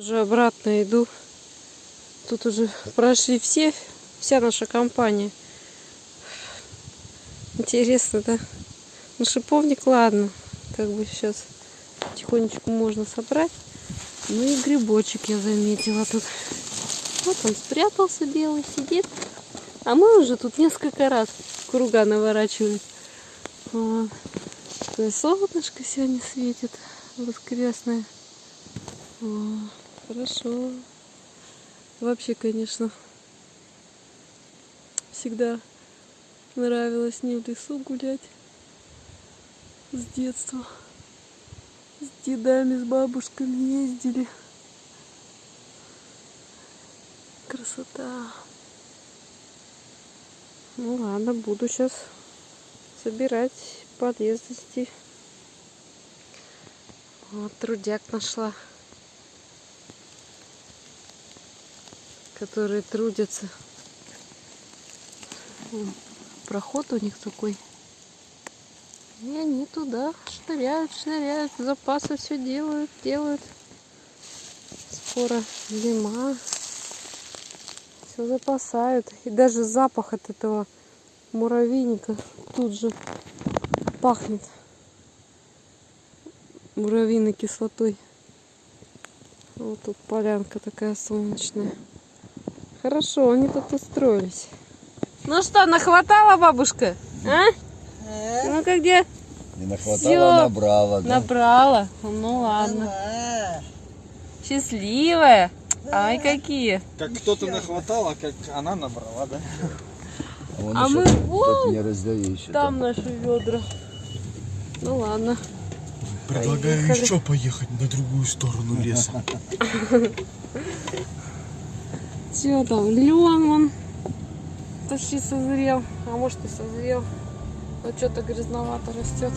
Уже обратно иду. Тут уже прошли все, вся наша компания. Интересно, да? Ну, шиповник, ладно. Как бы сейчас потихонечку можно собрать. Ну и грибочек я заметила тут. Вот он спрятался белый, сидит. А мы уже тут несколько раз круга наворачивали. Вот. Солнышко сегодня светит воскресное. О, хорошо. Вообще, конечно, всегда нравилось мне в лесу гулять с детства. С дедами, с бабушками ездили. Красота. Ну ладно, буду сейчас собирать полезности. Вот трудяк нашла. Которые трудятся. Проход у них такой. И они туда шныряют, шныряют, запасы все делают, делают. Скоро зима. Все запасают. И даже запах от этого муравейника тут же пахнет муравьиной кислотой. Вот тут полянка такая солнечная. Хорошо, они тут устроились. Ну что, нахватала бабушка? А? Ну-ка где? Не нахватала, Всё. набрала, да? Набрала. Ну ладно. Счастливая. Ай, какие. Как кто-то нахватал, а как она набрала, да? вон А еще мы вон не раздаю еще. Там наши ведра. Ну ладно. Предлагаю Поехали. еще поехать на другую сторону леса. Все там, лен он. Почти созрел, а может и созрел, но что-то грязновато растет.